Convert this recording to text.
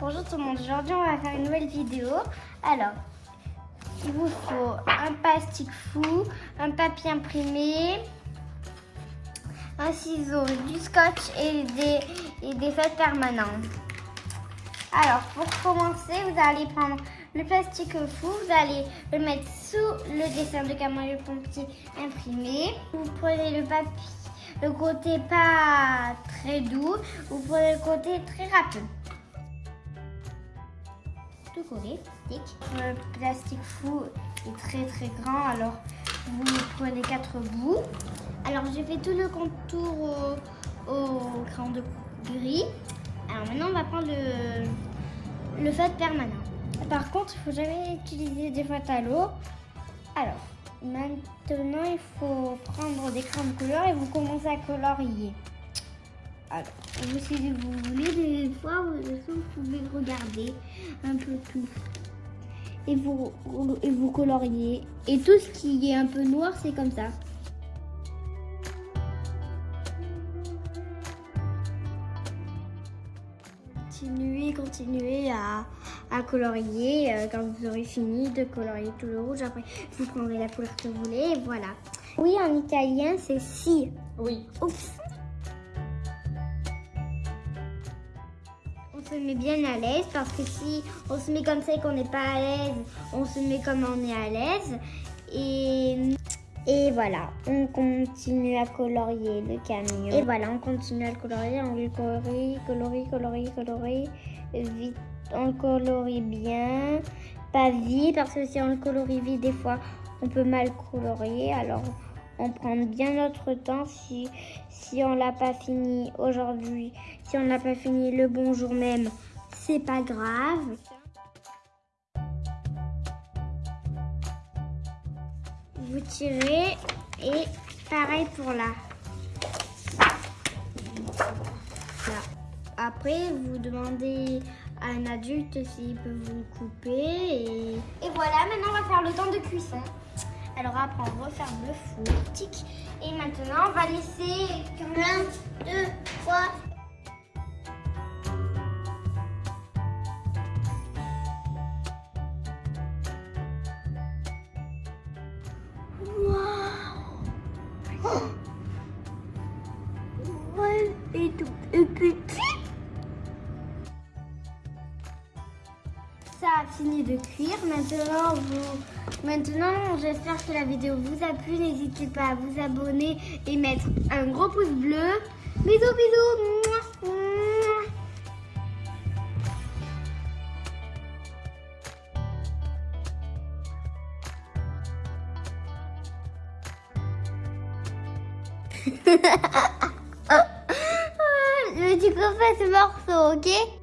Bonjour tout le monde, aujourd'hui on va faire une nouvelle vidéo. Alors, il vous faut un plastique fou, un papier imprimé, un ciseau, du scotch et des, et des permanentes. Alors, pour commencer, vous allez prendre le plastique fou, vous allez le mettre sous le dessin de Camille Pompier imprimé. Vous prenez le papier, le côté pas très doux, vous prenez le côté très rapide collé. Le plastique fou est très très grand, alors vous prenez quatre bouts. Alors j'ai fait tout le contour au, crayon de gris. Alors maintenant on va prendre le, le permanent. Par contre, il faut jamais utiliser des feutres à l'eau. Alors, maintenant il faut prendre des crayons de couleur et vous commencez à colorier. Alors, si vous voulez, des fois, vous pouvez regarder un peu tout. Et vous, et vous coloriez. Et tout ce qui est un peu noir, c'est comme ça. Continuez, continuez à, à colorier. Euh, quand vous aurez fini de colorier tout le rouge, après, vous prendrez la couleur que vous voulez. Et voilà. Oui, en italien, c'est si. Oui. Oups. Se met bien à l'aise parce que si on se met comme ça et qu'on n'est pas à l'aise, on se met comme on est à l'aise. Et, et voilà, on continue à colorier le camion. Et voilà, on continue à le colorier, on le colorie, colorie, colorie, colorie. Vite, on le colorie bien, pas vite parce que si on le colorie vite, des fois, on peut mal colorier. Alors, on prend bien notre temps si, si on l'a pas fini aujourd'hui, si on n'a pas fini le bonjour même, c'est pas grave. Vous tirez et pareil pour là. Après, vous demandez à un adulte s'il peut vous couper. Et... et voilà, maintenant on va faire le temps de cuisson. Alors après, on referme le four. Et maintenant, on va laisser 1, 2, 3. Waouh De cuire. Maintenant, vous Maintenant, j'espère que la vidéo vous a plu. N'hésitez pas à vous abonner et mettre un gros pouce bleu. Bisous, bisous. Je tu ce morceau, ok?